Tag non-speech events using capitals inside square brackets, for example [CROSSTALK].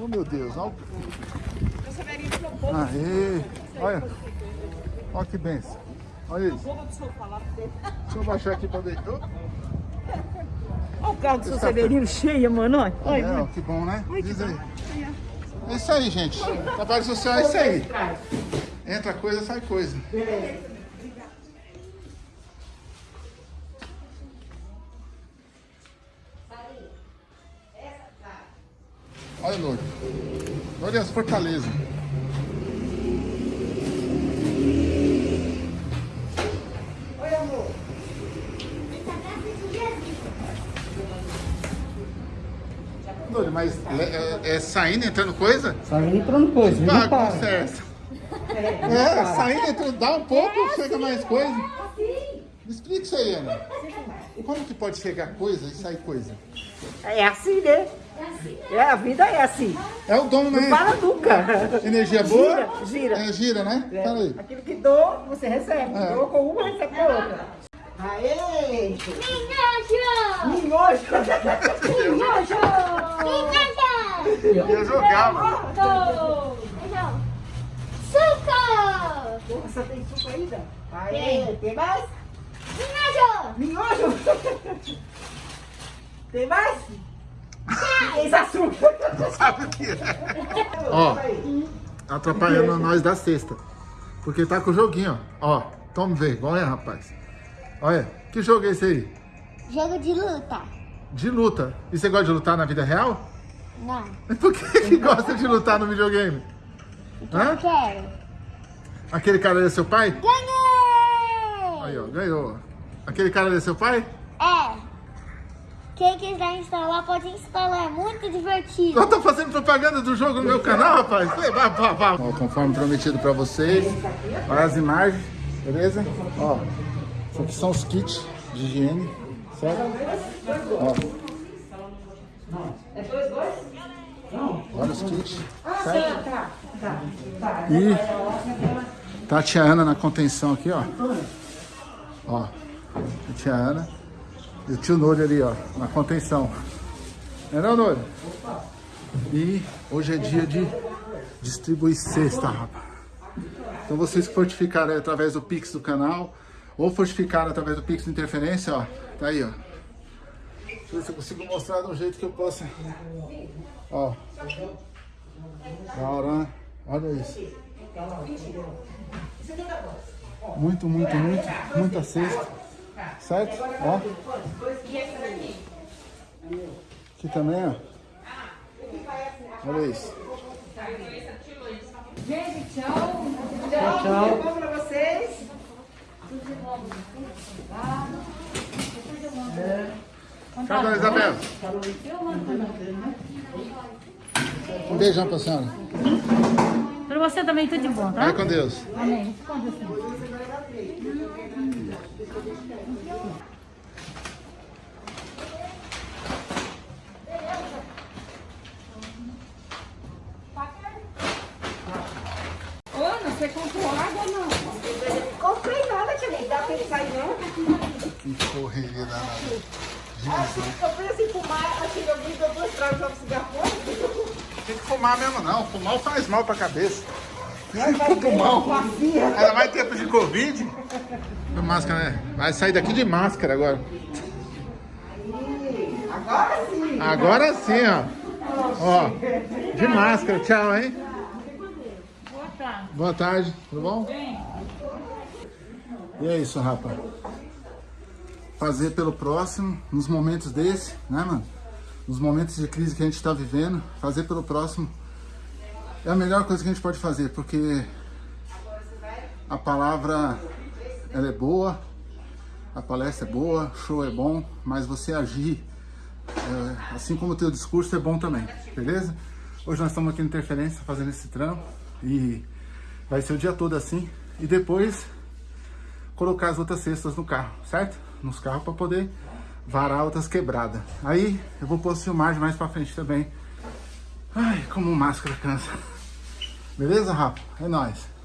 Oh, meu Deus. Olha. Aê. Olha. Olha que benção. Olha isso. Deixa eu baixar aqui pra ver. Oh. Olha o carro do seu Severino cheio, mano. Olha, olha, É, ó, que bom, né? Diz aí. É isso aí, gente. Trabalho social é isso aí. Entra coisa, sai coisa. Olha o Lourdes. Olha as fortalezas. Lourdes, mas é, é saindo, entrando coisa? Saindo entrando coisa, não Ah, para. conserta. É, [LAUGHS] saindo, entrando, dá um pouco, chega mais coisa. Me explica isso aí, Ana. Como que pode chegar coisa e sair coisa? É assim, né? É, a vida é assim. É o dom, né? Não para nunca. Energia boa? Gira, gira. É, gira, né? É, Fala aí. Aquilo que dou, você recebe. É. Dou com uma, recebe com a outra. Aê! Minhojo! Minhojo! Minhojo! Eu jogava. Suco! Você tem suco ainda? Aê! Tem mais? Minhojo! Minhojo! [LAUGHS] Tem mais? Tem açúcar! Sabe o que é? Ó, atrapalhando nós da sexta. Porque tá com o joguinho, ó. Ó, toma vergonha, rapaz. Olha, que jogo é esse aí? Jogo de luta. De luta. E você gosta de lutar na vida real? Não. Por que, que gosta de lutar no videogame? Hã? Quero. Aquele cara é seu pai? Ganhei! Aí, ó, ganhou. Aquele cara é seu pai? É. Quem quiser instalar, pode instalar. É muito divertido. Eu tô fazendo propaganda do jogo no meu canal, rapaz. Vá, vá, vá. Ó, conforme prometido pra vocês, olha as imagens, beleza? Ó, isso aqui são os kits de higiene, certo? Ó. Olha os kits, certo? E tá a tia Ana na contenção aqui, ó. Ó, a tia Ana e o tio Nori ali, ó, na contenção. Não é não, Nori? E hoje é dia de distribuir cesta, rapaz. Então vocês que fortificaram aí através do Pix do canal, ou fortificaram através do Pix do Interferência, ó, tá aí, ó. Deixa eu ver se eu consigo mostrar de um jeito que eu possa. Ó. Da hora? Olha isso. Muito, muito, muito, muita cesta. Certo? Ó. Aqui também, ó. Olha isso. Gente, tchau. Tchau, tchau. Bom pra vocês. Tchau, dona Isabel. Um beijão pra senhora. Pra você também tudo de bom, tá? Vai com Deus. Amém. Com Deus. Ana, você comprou água ou não? Comprei nada, tia. Não dá pra ele sair, não. Que correria danada. Assim, comprei assim, fumar. Assim, eu vi, eu vou mostrar o cigarro. Tem que fumar mesmo não. Fumar faz mal pra cabeça. Vai ver, Pulmão. Ainda mais tempo de Covid. Com Máscara, né? Vai sair daqui de máscara agora. Agora sim. Agora sim, ó. Ó, de máscara. Tchau, hein? Boa tarde. Boa tarde, tudo bom? E é isso, rapaz. Fazer pelo próximo, nos momentos desse, né, mano? Nos momentos de crise que a gente tá vivendo, fazer pelo próximo é a melhor coisa que a gente pode fazer, porque a palavra, ela é boa, a palestra é boa, show é bom, mas você agir, é, assim como o teu discurso é bom também, beleza? Hoje nós estamos aqui no Interferência fazendo esse trampo e vai ser o dia todo assim. E depois colocar as outras cestas no carro, certo? Nos carros para poder varar outras quebradas. Aí eu vou pôr filmagem mais pra frente também. Ai, como máscara cansa. Beleza, Rafa? É nóis.